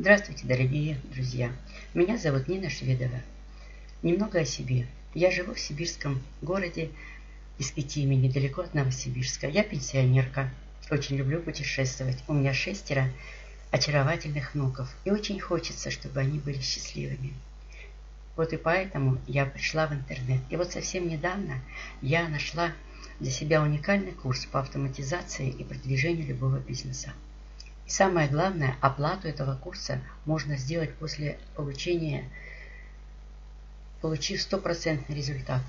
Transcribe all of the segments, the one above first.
Здравствуйте, дорогие друзья! Меня зовут Нина Шведова. Немного о себе. Я живу в сибирском городе Искитиме, недалеко от Новосибирска. Я пенсионерка. Очень люблю путешествовать. У меня шестеро очаровательных внуков. И очень хочется, чтобы они были счастливыми. Вот и поэтому я пришла в интернет. И вот совсем недавно я нашла для себя уникальный курс по автоматизации и продвижению любого бизнеса. И самое главное, оплату этого курса можно сделать после получения, получив стопроцентный результат.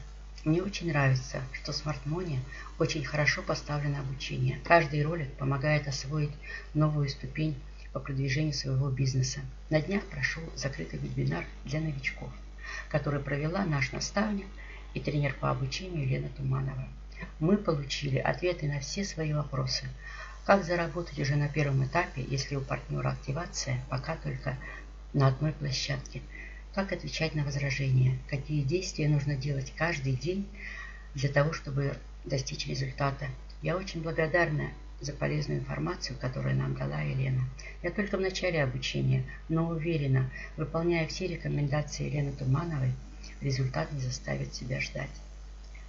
Мне очень нравится, что в SmartMoney очень хорошо поставлено обучение. Каждый ролик помогает освоить новую ступень по продвижению своего бизнеса. На днях прошел закрытый вебинар для новичков, который провела наш наставник и тренер по обучению Лена Туманова мы получили ответы на все свои вопросы. Как заработать уже на первом этапе, если у партнера активация пока только на одной площадке? Как отвечать на возражения? Какие действия нужно делать каждый день для того, чтобы достичь результата? Я очень благодарна за полезную информацию, которую нам дала Елена. Я только в начале обучения, но уверена, выполняя все рекомендации Елены Тумановой, результат не заставит себя ждать.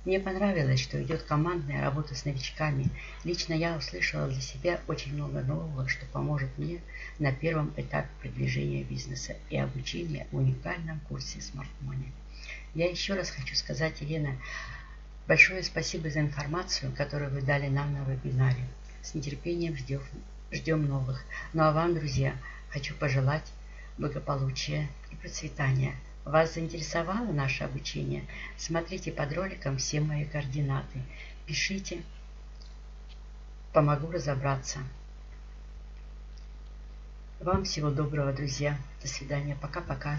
Мне понравилось, что идет командная работа с новичками. Лично я услышала для себя очень много нового, что поможет мне на первом этапе продвижения бизнеса и обучения в уникальном курсе Smart Money. Я еще раз хочу сказать, Елена, большое спасибо за информацию, которую вы дали нам на вебинаре. С нетерпением ждем, ждем новых. Ну а вам, друзья, хочу пожелать благополучия и процветания – вас заинтересовало наше обучение? Смотрите под роликом все мои координаты. Пишите. Помогу разобраться. Вам всего доброго, друзья. До свидания. Пока-пока.